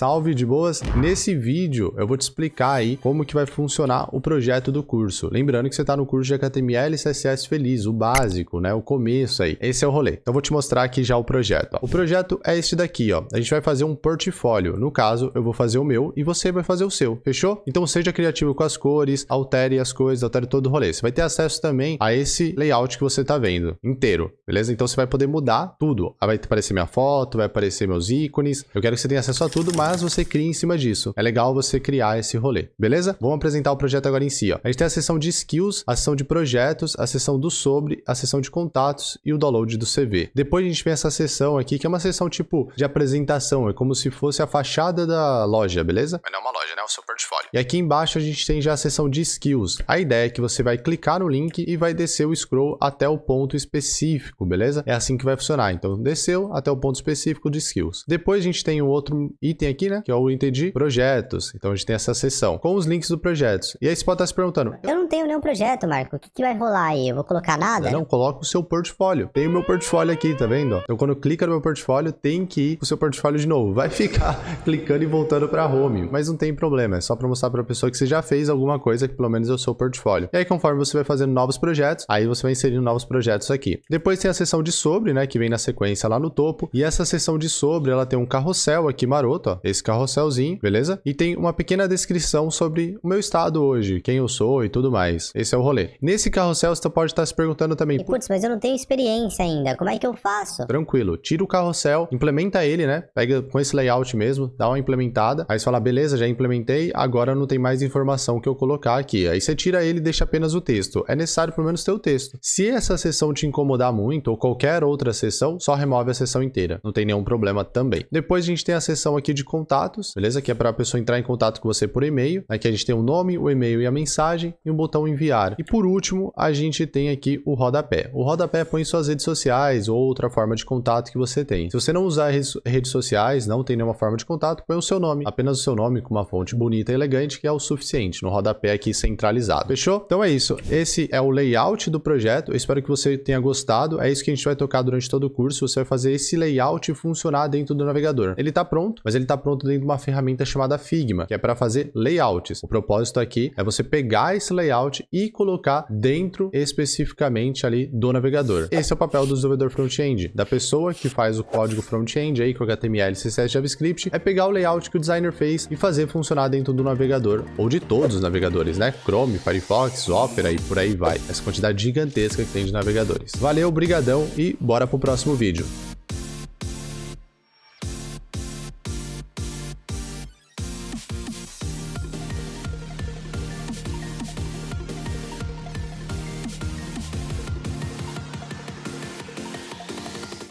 Salve de boas! Nesse vídeo eu vou te explicar aí como que vai funcionar o projeto do curso. Lembrando que você está no curso de HTML e CSS Feliz, o básico, né? O começo aí. Esse é o rolê. Então eu vou te mostrar aqui já o projeto. Ó. O projeto é este daqui, ó. A gente vai fazer um portfólio. No caso, eu vou fazer o meu e você vai fazer o seu. Fechou? Então seja criativo com as cores, altere as coisas, altere todo o rolê. Você vai ter acesso também a esse layout que você está vendo inteiro, beleza? Então você vai poder mudar tudo. Vai aparecer minha foto, vai aparecer meus ícones. Eu quero que você tenha acesso a tudo, mas você crie em cima disso. É legal você criar esse rolê, beleza? Vamos apresentar o projeto agora em si, ó. A gente tem a seção de skills, a seção de projetos, a seção do sobre, a seção de contatos e o download do CV. Depois a gente tem essa seção aqui, que é uma seção tipo de apresentação, é como se fosse a fachada da loja, beleza? Mas não é uma loja, né? É o seu portfólio. E aqui embaixo a gente tem já a seção de skills. A ideia é que você vai clicar no link e vai descer o scroll até o ponto específico, beleza? É assim que vai funcionar. Então, desceu até o ponto específico de skills. Depois a gente tem um outro item aqui, né? Que é o item de projetos. Então a gente tem essa seção com os links do projetos. E aí você pode estar se perguntando. Eu tenho nenhum projeto, Marco. O que, que vai rolar aí? Eu vou colocar nada? Não, coloca o seu portfólio. Tem o meu portfólio aqui, tá vendo? Então quando clica no meu portfólio, tem que ir o seu portfólio de novo. Vai ficar clicando e voltando para home. Mas não tem problema. É só para mostrar para a pessoa que você já fez alguma coisa que pelo menos é o seu portfólio. E aí conforme você vai fazendo novos projetos, aí você vai inserindo novos projetos aqui. Depois tem a seção de sobre, né? Que vem na sequência lá no topo. E essa seção de sobre, ela tem um carrossel aqui maroto, ó. Esse carrosselzinho, beleza? E tem uma pequena descrição sobre o meu estado hoje, quem eu sou e tudo mais. Esse é o rolê. Nesse carrossel, você pode estar se perguntando também... Putz, mas eu não tenho experiência ainda. Como é que eu faço? Tranquilo. Tira o carrossel, implementa ele, né? Pega com esse layout mesmo, dá uma implementada. Aí você fala, beleza, já implementei, agora não tem mais informação que eu colocar aqui. Aí você tira ele e deixa apenas o texto. É necessário pelo menos ter o texto. Se essa sessão te incomodar muito, ou qualquer outra sessão, só remove a sessão inteira. Não tem nenhum problema também. Depois a gente tem a seção aqui de contatos, beleza? Que é para a pessoa entrar em contato com você por e-mail. Aqui a gente tem o nome, o e-mail e a mensagem e um botão enviar. E por último, a gente tem aqui o rodapé. O rodapé põe suas redes sociais ou outra forma de contato que você tem. Se você não usar redes sociais, não tem nenhuma forma de contato, põe o seu nome. Apenas o seu nome com uma fonte bonita e elegante, que é o suficiente no rodapé aqui centralizado. Fechou? Então é isso. Esse é o layout do projeto. Eu espero que você tenha gostado. É isso que a gente vai tocar durante todo o curso. Você vai fazer esse layout funcionar dentro do navegador. Ele está pronto, mas ele está pronto dentro de uma ferramenta chamada Figma, que é para fazer layouts. O propósito aqui é você pegar esse layout e colocar dentro especificamente ali do navegador. Esse é o papel do desenvolvedor front-end, da pessoa que faz o código front-end aí com HTML, CSS, JavaScript, é pegar o layout que o designer fez e fazer funcionar dentro do navegador, ou de todos os navegadores, né? Chrome, Firefox, Opera e por aí vai. Essa quantidade gigantesca que tem de navegadores. Valeu, brigadão e bora pro próximo vídeo.